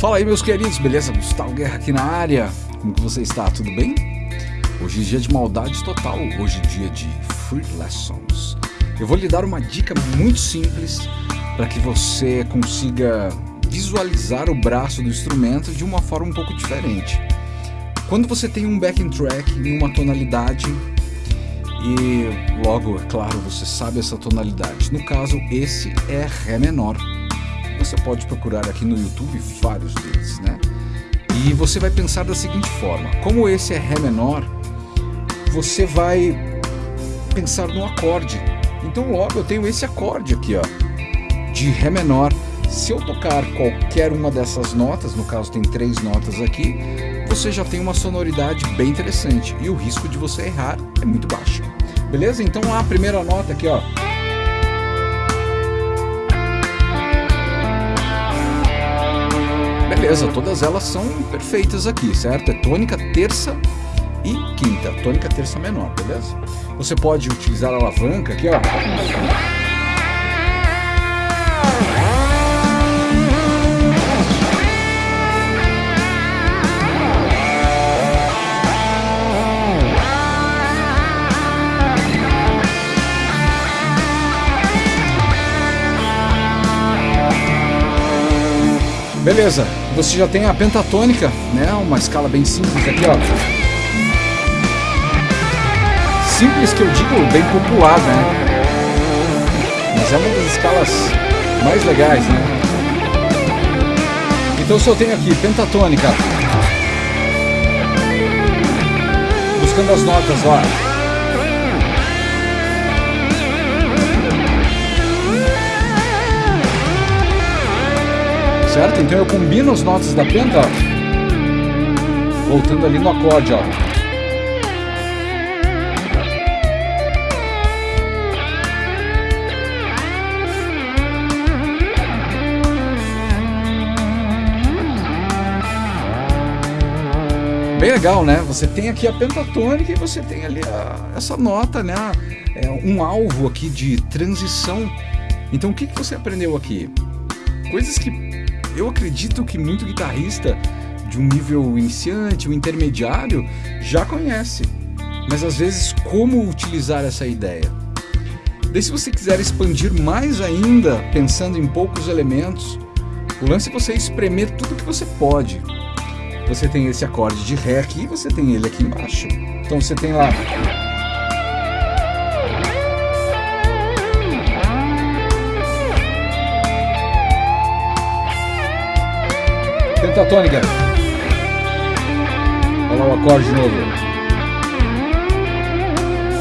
Fala aí meus queridos, beleza? Gustavo Guerra aqui na área. Como que você está? Tudo bem? Hoje é dia de maldade total, hoje é dia de Free Lessons. Eu vou lhe dar uma dica muito simples para que você consiga visualizar o braço do instrumento de uma forma um pouco diferente. Quando você tem um backing track em uma tonalidade e logo, é claro, você sabe essa tonalidade. No caso, esse é Ré menor. Você pode procurar aqui no YouTube vários deles, né? E você vai pensar da seguinte forma: como esse é Ré menor, você vai pensar no acorde. Então, logo eu tenho esse acorde aqui, ó, de Ré menor. Se eu tocar qualquer uma dessas notas, no caso tem três notas aqui, você já tem uma sonoridade bem interessante e o risco de você errar é muito baixo. Beleza? Então a primeira nota aqui, ó. Beleza, todas elas são perfeitas aqui, certo? É tônica, terça e quinta. Tônica, terça menor, beleza? Você pode utilizar a alavanca aqui, ó. Beleza, você já tem a pentatônica, né? Uma escala bem simples aqui, ó. Simples que eu digo bem popular, né? Mas é uma das escalas mais legais, né? Então se eu tenho aqui pentatônica, buscando as notas lá. Certo? Então eu combino as notas da penta, ó, voltando ali no acorde, ó. Bem legal, né? Você tem aqui a pentatônica e você tem ali a, essa nota, né? É um alvo aqui de transição. Então o que, que você aprendeu aqui? Coisas que eu acredito que muito guitarrista de um nível iniciante, um intermediário, já conhece. Mas às vezes, como utilizar essa ideia? Daí, se você quiser expandir mais ainda, pensando em poucos elementos, o lance é você espremer tudo que você pode. Você tem esse acorde de Ré aqui, você tem ele aqui embaixo. Então você tem lá pentatônica. Olha lá o acorde de novo.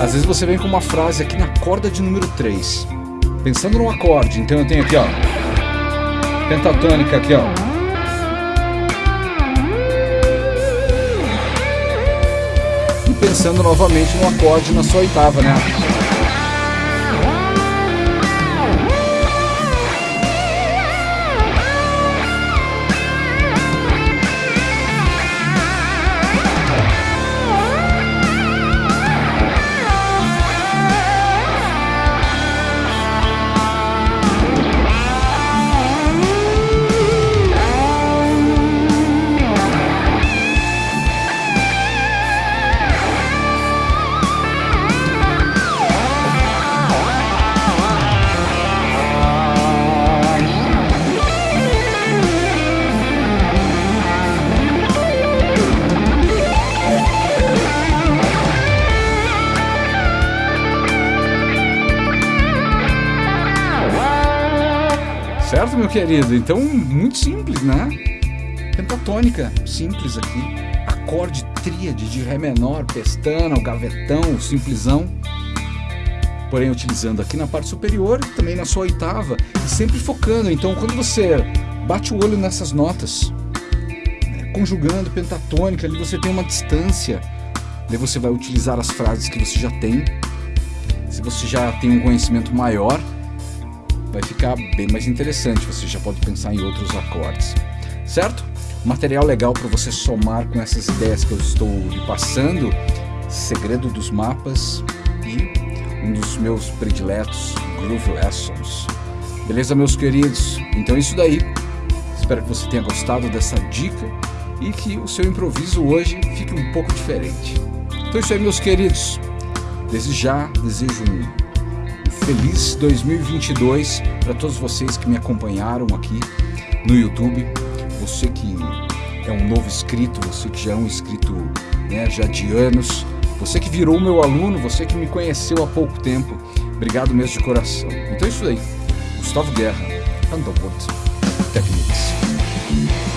Às vezes você vem com uma frase aqui na corda de número 3. Pensando no acorde, então eu tenho aqui, ó. Pentatônica aqui, ó. E pensando novamente no acorde na sua oitava, né? Meu querido? Então, muito simples, né? Pentatônica, simples aqui. Acorde tríade de Ré menor, pestana, o gavetão, o simplesão. Porém, utilizando aqui na parte superior também na sua oitava. E sempre focando. Então, quando você bate o olho nessas notas, né, conjugando pentatônica, ali você tem uma distância. Daí você vai utilizar as frases que você já tem. Se você já tem um conhecimento maior, vai ficar bem mais interessante. Você já pode pensar em outros acordes, certo? Material legal para você somar com essas ideias que eu estou lhe passando, Segredo dos Mapas e um dos meus prediletos, Groove Lessons. Beleza, meus queridos? Então é isso daí. Espero que você tenha gostado dessa dica e que o seu improviso hoje fique um pouco diferente. Então é isso aí, meus queridos. Desde já desejo um feliz 2022 para todos vocês que me acompanharam aqui no YouTube. Você que é um novo inscrito, você que já é um inscrito né, já de anos, você que virou meu aluno, você que me conheceu há pouco tempo. Obrigado mesmo de coração. Então é isso aí. Gustavo Guerra, Underwood Techniques.